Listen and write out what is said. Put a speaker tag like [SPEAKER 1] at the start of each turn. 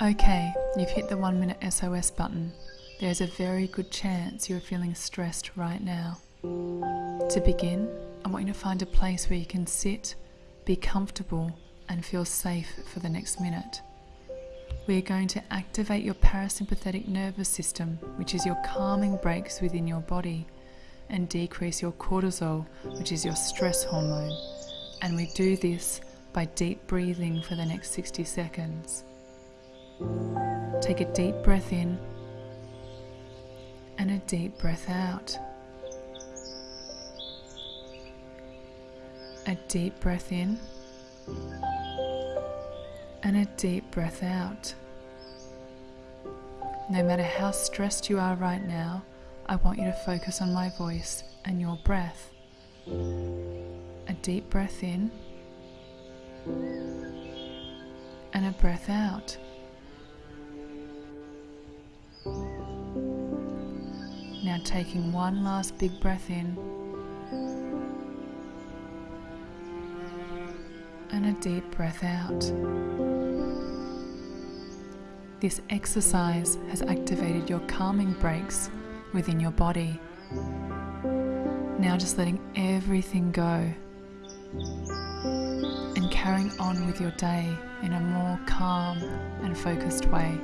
[SPEAKER 1] Okay, you've hit the one minute SOS button. There's a very good chance you're feeling stressed right now. To begin, I want you to find a place where you can sit, be comfortable, and feel safe for the next minute. We are going to activate your parasympathetic nervous system, which is your calming brakes within your body, and decrease your cortisol, which is your stress hormone. And we do this by deep breathing for the next 60 seconds. Take a deep breath in and a deep breath out. A deep breath in and a deep breath out. No matter how stressed you are right now, I want you to focus on my voice and your breath. A deep breath in and a breath out. Now taking one last big breath in and a deep breath out. This exercise has activated your calming brakes within your body. Now just letting everything go and carrying on with your day in a more calm and focused way.